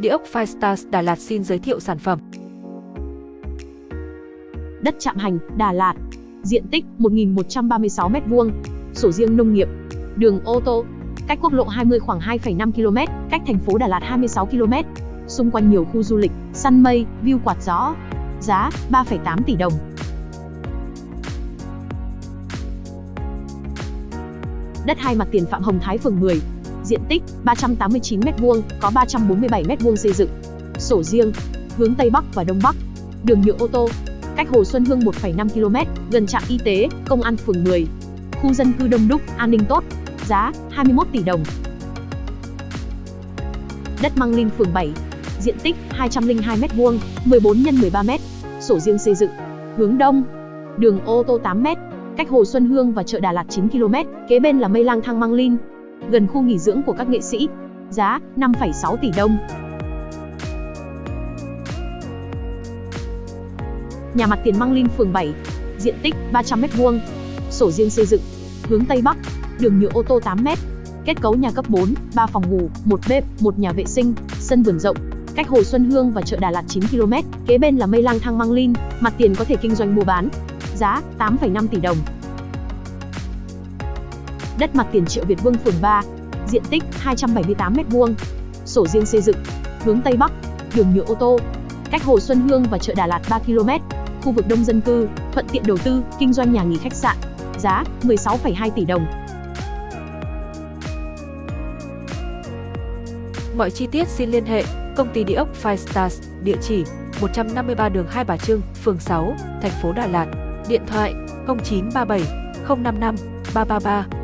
Địa ốc Firestars Đà Lạt xin giới thiệu sản phẩm. Đất Trạm Hành, Đà Lạt. Diện tích 1.136 m2. Sổ riêng nông nghiệp. Đường ô tô. Cách quốc lộ 20 khoảng 2,5 km, cách thành phố Đà Lạt 26 km. Xung quanh nhiều khu du lịch, săn mây, view quạt gió. Giá 3,8 tỷ đồng. Đất hai mặt tiền Phạm Hồng Thái phường 10, diện tích 389m2, có 347m2 xây dựng. Sổ riêng, hướng Tây Bắc và Đông Bắc. Đường nhựa ô tô, cách Hồ Xuân Hương 1,5 km, gần trạm y tế, công an phường 10. Khu dân cư đông đúc, an ninh tốt. Giá 21 tỷ đồng. Đất Măng Linh phường 7, diện tích 202m2, 14 x 13m, sổ riêng xây dựng. Hướng đông, đường ô tô 8m, cách Hồ Xuân Hương và chợ Đà Lạt 9 km, kế bên là Mây Lang Thang Măng Linh, gần khu nghỉ dưỡng của các nghệ sĩ. Giá 5,6 tỷ đồng. Nhà mặt tiền Măng Linh phường 7, diện tích 300m2, sổ riêng xây dựng, hướng Tây Bắc, đường nhựa ô tô 8m, kết cấu nhà cấp 4, 3 phòng ngủ, 1 bếp, 1 nhà vệ sinh, sân vườn rộng, cách Hồ Xuân Hương và chợ Đà Lạt 9 km, kế bên là Mây Lang Thang Măng Linh, mặt tiền có thể kinh doanh mua bán. Giá 8,5 tỷ đồng. Đất mặt tiền Triệu Việt Vương phường 3, diện tích 278m2, sổ riêng xây dựng, hướng Tây Bắc, đường nhựa ô tô, cách Hồ Xuân Hương và chợ Đà Lạt 3 km, khu vực đông dân cư, thuận tiện đầu tư, kinh doanh nhà nghỉ khách sạn. Giá 16,2 tỷ đồng. Mọi chi tiết xin liên hệ công ty địa ốc Five Stars, địa chỉ 153 đường Hai Bà Trưng, phường 6, thành phố Đà Lạt. Điện thoại 0937 055 333